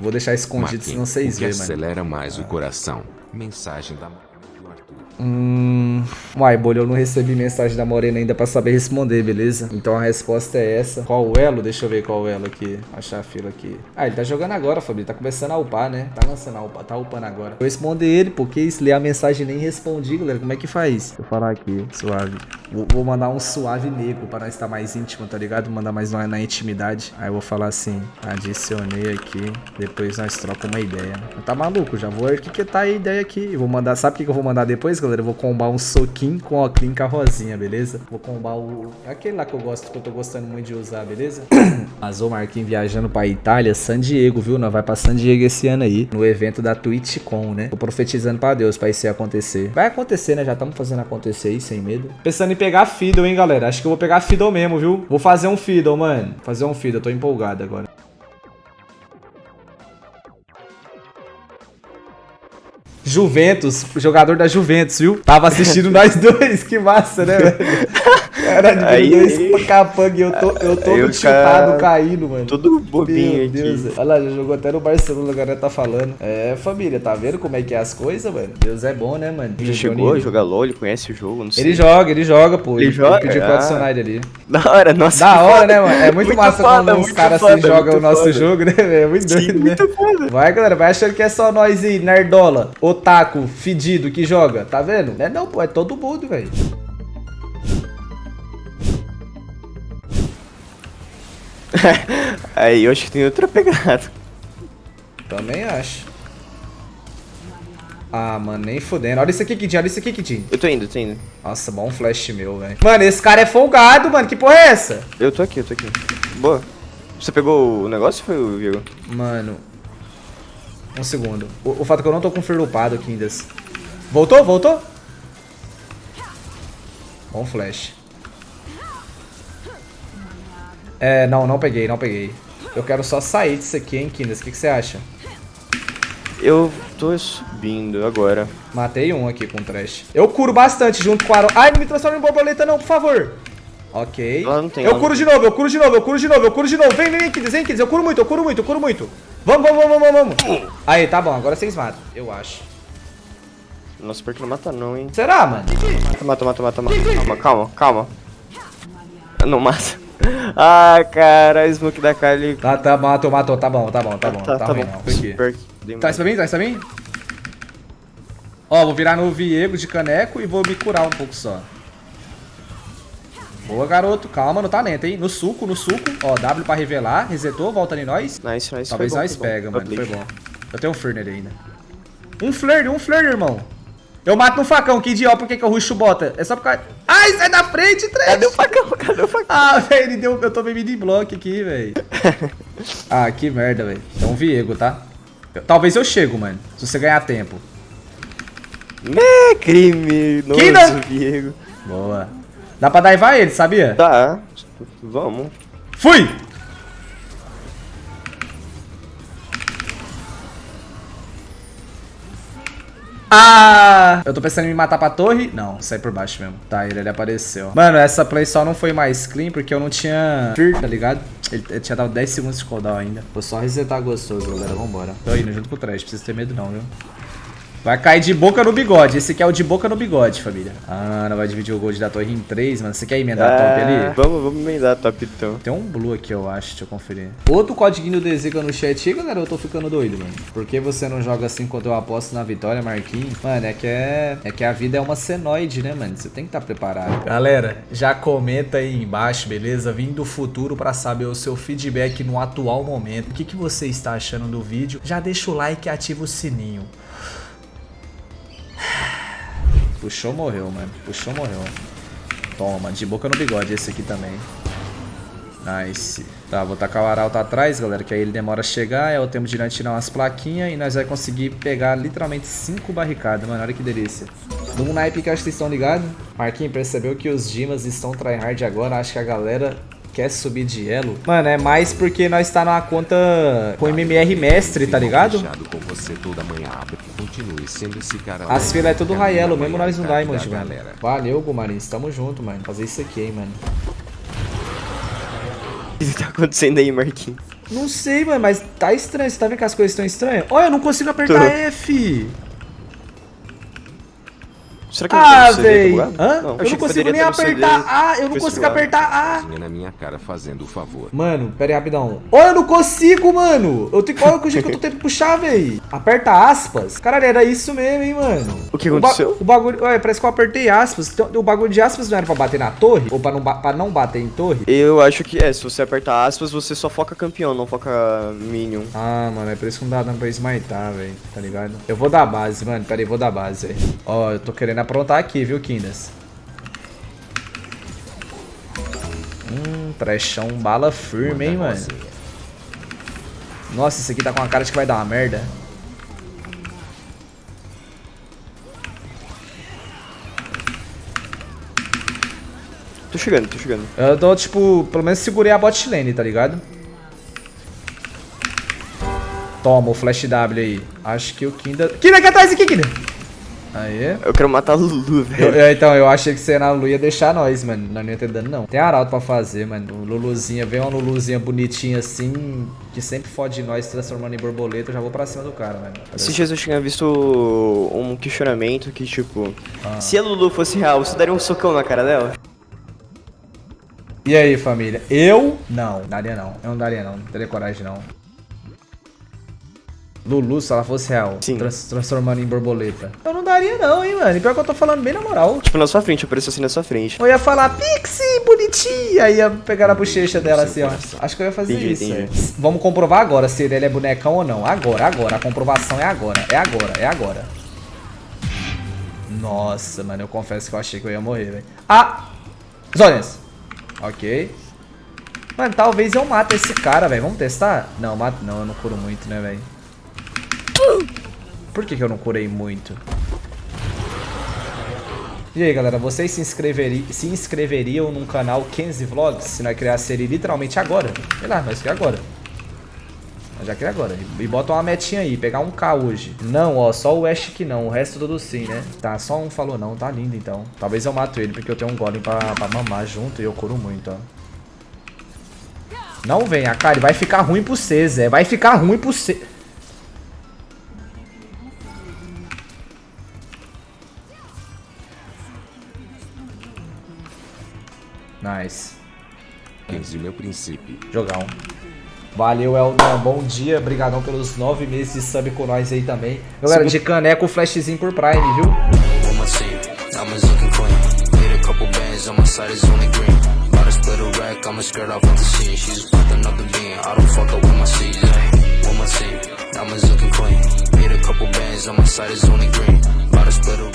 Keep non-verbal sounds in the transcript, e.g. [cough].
Vou deixar escondido, Marquinhos, senão vocês veem, mano. acelera mais o coração. Mensagem da Arthur. Hum. Uai, bolha, eu não recebi mensagem da Morena ainda pra saber responder, beleza? Então a resposta é essa. Qual o elo? Deixa eu ver qual o elo aqui. Achar a fila aqui. Ah, ele tá jogando agora, Fabio. Tá começando a upar, né? Tá lançando a upar. Tá upando agora. Vou responder ele, porque se ler a mensagem e nem respondi, galera. Como é que faz? Eu falar aqui. Suave. Vou, vou mandar um suave negro pra nós estar mais íntimo, tá ligado? Mandar mais na, na intimidade. Aí eu vou falar assim. Adicionei aqui. Depois nós trocamos uma ideia. Tá maluco? Já vou arquitetar a ideia aqui. Eu vou mandar. Sabe o que que eu vou mandar depois, galera? Eu vou combar um soquinho com com a rosinha, beleza? Vou combar o. Aquele lá que eu gosto, que eu tô gostando muito de usar, beleza? [coughs] Mas o Marquinhos viajando pra Itália, San Diego, viu? Nós vai pra San Diego esse ano aí, no evento da TwitchCon, né? Tô profetizando pra Deus pra isso acontecer. Vai acontecer, né? Já estamos fazendo acontecer aí, sem medo. Pensando em pegar Fiddle, hein, galera? Acho que eu vou pegar Fiddle mesmo, viu? Vou fazer um Fiddle, mano. Fazer um Fiddle, tô empolgado agora. Juventus, jogador da Juventus, viu? Tava assistindo [laughs] nós dois, que massa, né, velho? Caralho, Aí- dois capanga, eu tô, eu tô o chutado cara- caindo, mano. Tudo bobinho Meu aqui. Deus, olha lá, já jogou até no Barcelona, agora tá falando. É, família, tá vendo como é que é as coisas, mano? Deus é bom, né, mano? Já chegou a jogar LOL, ele conhece o jogo, não sei. Ele joga, ele joga, pô. Ele joga? pediu pra Ah. adicionar ele ali. [laughs] Da hora, nossa. Da hora, né, mano? É muito, Muito massa foda, quando muito caras assim jogam o nosso foda. jogo, né, velho? É muito Sim, doido, né? muito foda. Vai, galera, vai achando que é só nós aí, nerdola, otaku, fedido que joga, tá vendo? Não é não, pô, é todo mundo, velho. [laughs] Aí eu acho que tem outra pegada. Também acho. Ah, mano, nem fudendo. Olha isso aqui, Kidinho, olha isso aqui, Kidinho. Eu tô indo, tô indo. Nossa, bom flash meu, velho. Mano, esse cara é folgado, mano. Que porra é essa? Eu tô aqui, eu tô aqui. Boa. Você pegou o negócio ou foi o Vigo? Mano. Um segundo. O, o fato é que eu não tô com o Fear upado aqui ainda. Voltou? Voltou? Bom flash. É, não, não peguei, não peguei. Eu quero só sair disso aqui, hein, Kindas. O que, que você acha? Eu tô subindo agora. Matei um aqui com o trash. Eu curo bastante junto com o Aaron. Ai, não me transforma em borboleta não, por favor. Ok. Não tem, eu curo de novo, eu curo de novo, eu curo de novo, eu curo de novo. Vem, vem, vem, Kids, vem, Kids. Eu curo muito, eu curo muito, eu curo muito. Vamos, vamos, vamos, vamos, vamos. Aí, tá bom, agora vocês matam, eu acho. Nossa, pior que não mata não, hein. Será, mano? Mata, mata, mata, mata, mata. Calma, calma, calma. Não mata. [laughs] Ah, cara, smoke da Kali. Tá, tá, matou, matou, tá bom, tá bom, tá bom. tá, Tá, tá ruim bom. não. Super. Dei Traz pra mim, traz pra mim. Ó, vou virar no Viego de caneco e vou me curar um pouco só. Boa, garoto. Calma no talento, hein? No suco, no suco. Ó, W pra revelar. Resetou, volta em nós. Nice, nice. Talvez bom, nós bom. pega, mano. Foi bom. Eu tenho um nele ainda. Um flare, um flare, irmão. Eu mato no facão, que idiota. Por que, que eu ruxo bota? É só por causa... Ai, sai da frente, Trash. Cadê o facão? Cadê o facão? Ah, velho, ele deu... Eu tô meio de bloco aqui, velho. [laughs] ah, que merda, velho. Então, Viego, tá? Eu- Talvez eu chego, mano. Se você ganhar tempo. Né, crime. Que não- Nossa, Diego. Boa. Dá pra daivar ele, sabia? Tá, vamos. Fui! Ah! Eu tô pensando em me matar pra torre? Não, sai por baixo mesmo. Tá, ele, ele apareceu. Mano, essa play só não foi mais clean porque eu não tinha tá ligado? Ele, ele tinha dado 10 segundos de cooldown ainda. Vou só resetar gostoso, galera. Vambora. Tô indo junto com o trash, precisa ter medo não, viu? Vai cair de boca no bigode. Esse aqui é o de boca no bigode, família. Ah, não vai dividir o gold da torre em 3, mano. Você quer emendar top ali? Ah, Vamos, vamos emendar top então. Tem um blue aqui, eu acho, deixa eu conferir. Outro código do Zica no chat aí, galera, eu tô ficando doido, mano. Por que você não joga assim quando eu aposto na vitória, Marquinhos? Mano, é que é, é que a vida é uma senoide, né, mano? Você tem que estar preparado. Galera, já comenta aí embaixo, beleza? Vim do futuro pra saber o seu feedback no atual momento. O que, que você está achando do vídeo? Já deixa o like e ativa o sininho. Puxou, morreu, mano. Puxou, morreu. Toma, de boca no bigode esse aqui também. Nice. Tá, vou tacar o arauto atrás, galera, que aí ele demora a chegar, é o tempo de tirar umas plaquinhas e nós vai conseguir pegar literalmente 5 barricadas, mano, olha que delícia. Num naipe que acho que vocês estão ligados. Marquinhos percebeu que os Dimas estão tryhard agora, acho que a galera quer subir de elo. Mano, é mais porque nós tá numa conta com MMR mestre, tá ligado? Fechado com você toda manhã. Continue sendo esse cara. As filas é tudo Raelo, da mesmo nós no Diamond, mano. galera. Valeu, Gumarins, tamo junto, mano. Fazer isso aqui, hein, mano. O que tá acontecendo aí, Marquinhos? Não sei, mano, mas tá estranho. Você tá vendo que as coisas estão estranhas? Olha, eu não consigo apertar F. Será que eu Ah, véi. Hã? Não, eu não consigo nem apertar A. Eu não consigo apertar A. Na minha cara fazendo o favor. Mano, pera aí, rapidão. Olha, eu não consigo, mano. Eu tenho... Olha o jeito que eu tô tendo que puxar, véi. Aperta aspas. Caralho, era isso mesmo, hein, mano. O que ba- aconteceu? O, bagulho... Olha, parece que eu apertei aspas. Então, o bagulho de aspas não era pra bater na torre? Ou pra não, ba- pra não bater em torre? Eu acho que é, se você apertar aspas, você só foca campeão, não foca minion. Ah, mano, é por isso que não dá dano pra smitar, velho. Tá ligado? Eu vou dar base, mano. Pera aí, vou dar base, velho. Ó, eu tô querendo aprontar aqui, viu, Kindas? Hum, trechão, bala firme, hein, mano. Nossa, esse aqui tá com a cara de que vai dar uma merda. Tô chegando, tô chegando. Eu tô, tipo, pelo menos segurei a bot lane, tá ligado? Toma o flash W aí. Acho que o Kinda... Kinda aqui atrás aqui, Kinda! Aê. Eu quero matar a Lulu, velho. então, eu achei que você na Lu ia deixar nós, mano. Nós não ia ter dano, não. Tem arauto pra fazer, mano. Luluzinha, vem uma Luluzinha bonitinha assim, que sempre fode nós, transformando em borboleta. Eu já vou pra cima do cara, mano. Esses dias eu tinha visto um questionamento que, tipo, Ah. se a Lulu fosse real, você daria um socão na cara dela? E aí, família? Eu? Não, daria não. Eu não daria não. Não teria coragem, não. Lulu, se ela fosse real, Sim. trans- transformando em borboleta. Eu não daria não, hein, mano. E pior que eu tô falando bem na moral. Tipo, na sua frente, apareceu assim na sua frente. Eu ia falar, Pixie, bonitinha. Aí ia pegar na bochecha dela assim, ó. Acho que eu ia fazer Entendi, isso, entendi. velho. Vamos comprovar agora se ele é bonecão ou não. Agora, agora. A comprovação é agora. É agora, é agora. Nossa, mano, eu confesso que eu achei que eu ia morrer, velho. Ah! Zonas. Ok. Mano, talvez eu mate esse cara, velho. Vamos testar? Não, mato não. Eu não curo muito, né, velho? Por que, que eu não curei muito? E aí, galera, vocês se, inscreveri se inscreveriam num canal Kenzie Vlogs se nós a série literalmente agora? Sei lá, nós quer agora. Nós já quer agora. E bota uma metinha aí, pegar um K hoje. Não, ó, só o Ash que não, o resto tudo sim, né? Tá, só um falou não, tá lindo então. Talvez eu mato ele, porque eu tenho um golem pra, pra mamar junto e eu curo muito, ó. Não venha, cara, vai ficar ruim pro C, Zé. Vai ficar ruim pro C. Nice. 15 meu princípio. Jogão. Valeu, Eldon. Bom dia. Obrigadão pelos nove meses de sub com nós aí também. Galera, de caneco, flashzinho por Prime, viu? split a rack, I'ma skirt off with the scene. She's fucking up the bean. I don't fuck up with my seeds. Ay, on my team. Diamonds looking clean. Made a couple bands on my side is only green. About to split a rack.